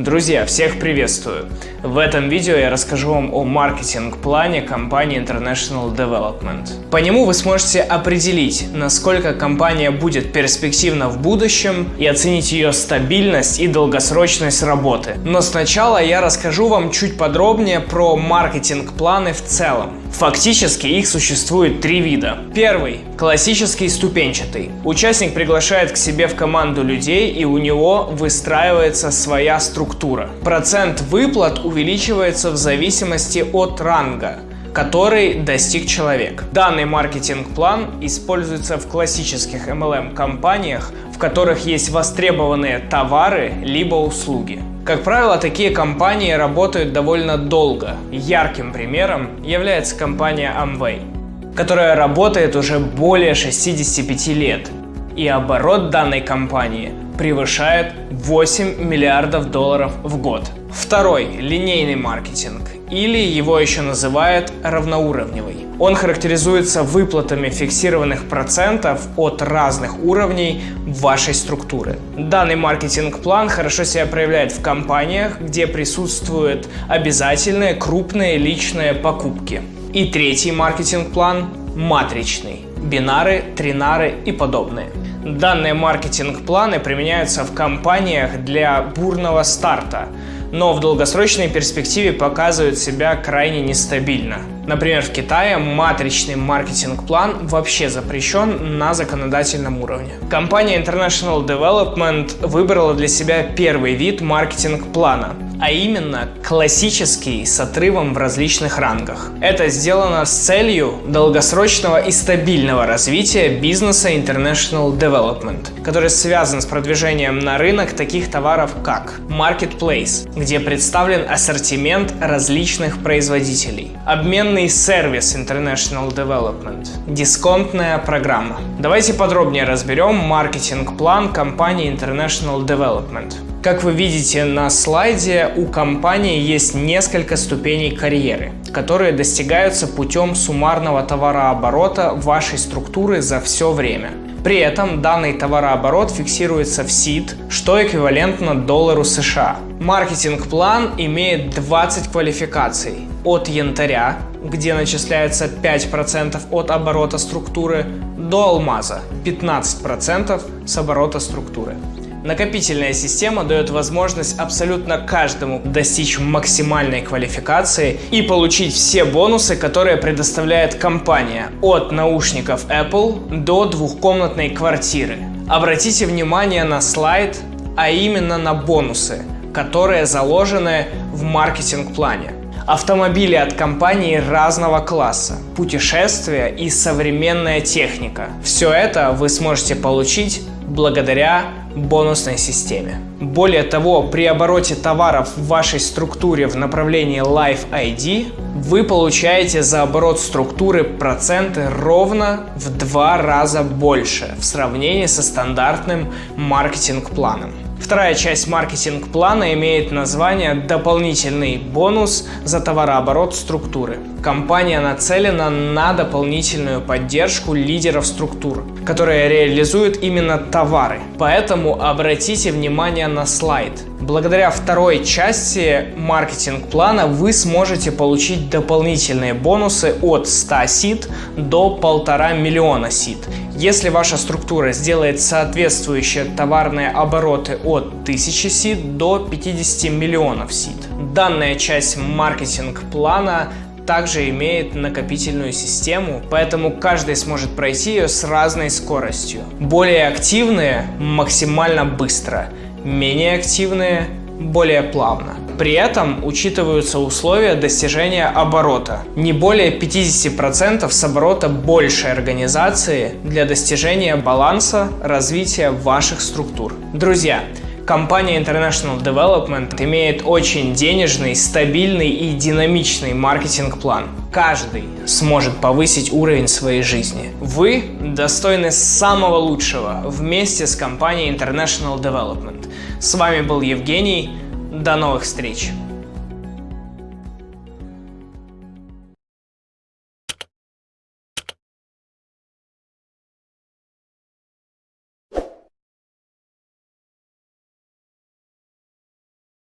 Друзья, всех приветствую! В этом видео я расскажу вам о маркетинг-плане компании International Development. По нему вы сможете определить, насколько компания будет перспективна в будущем и оценить ее стабильность и долгосрочность работы. Но сначала я расскажу вам чуть подробнее про маркетинг-планы в целом. Фактически их существует три вида. Первый – классический ступенчатый. Участник приглашает к себе в команду людей и у него выстраивается своя структура. Процент выплат увеличивается в зависимости от ранга который достиг человек. Данный маркетинг-план используется в классических MLM-компаниях, в которых есть востребованные товары либо услуги. Как правило, такие компании работают довольно долго. Ярким примером является компания Amway, которая работает уже более 65 лет. И оборот данной компании превышает 8 миллиардов долларов в год. Второй – линейный маркетинг, или его еще называют равноуровневый. Он характеризуется выплатами фиксированных процентов от разных уровней вашей структуры. Данный маркетинг-план хорошо себя проявляет в компаниях, где присутствуют обязательные крупные личные покупки. И третий маркетинг-план – матричный бинары, тринары и подобные. Данные маркетинг-планы применяются в компаниях для бурного старта, но в долгосрочной перспективе показывают себя крайне нестабильно. Например, в Китае матричный маркетинг-план вообще запрещен на законодательном уровне. Компания International Development выбрала для себя первый вид маркетинг-плана – а именно классический с отрывом в различных рангах. Это сделано с целью долгосрочного и стабильного развития бизнеса International Development, который связан с продвижением на рынок таких товаров как Marketplace, где представлен ассортимент различных производителей, обменный сервис International Development, дисконтная программа. Давайте подробнее разберем маркетинг-план компании International Development. Как вы видите на слайде, у компании есть несколько ступеней карьеры, которые достигаются путем суммарного товарооборота вашей структуры за все время. При этом данный товарооборот фиксируется в СИД, что эквивалентно доллару США. Маркетинг-план имеет 20 квалификаций. От янтаря, где начисляется 5% от оборота структуры, до алмаза 15% с оборота структуры. Накопительная система дает возможность абсолютно каждому достичь максимальной квалификации и получить все бонусы, которые предоставляет компания, от наушников Apple до двухкомнатной квартиры. Обратите внимание на слайд, а именно на бонусы, которые заложены в маркетинг-плане. Автомобили от компании разного класса, путешествия и современная техника. Все это вы сможете получить благодаря бонусной системе. Более того, при обороте товаров в вашей структуре в направлении Life ID вы получаете за оборот структуры проценты ровно в два раза больше в сравнении со стандартным маркетинг-планом. Вторая часть маркетинг-плана имеет название «Дополнительный бонус за товарооборот структуры». Компания нацелена на дополнительную поддержку лидеров структур, которые реализуют именно товары. Поэтому обратите внимание на слайд. Благодаря второй части маркетинг-плана вы сможете получить дополнительные бонусы от 100 сит до 1,5 миллиона сит. Если ваша структура сделает соответствующие товарные обороты от 1000 сит до 50 миллионов сит. Данная часть маркетинг-плана также имеет накопительную систему, поэтому каждый сможет пройти ее с разной скоростью. Более активные максимально быстро, менее активные более плавно. При этом учитываются условия достижения оборота. Не более 50% с оборота большей организации для достижения баланса развития ваших структур. Друзья, Компания International Development имеет очень денежный, стабильный и динамичный маркетинг-план. Каждый сможет повысить уровень своей жизни. Вы достойны самого лучшего вместе с компанией International Development. С вами был Евгений. До новых встреч!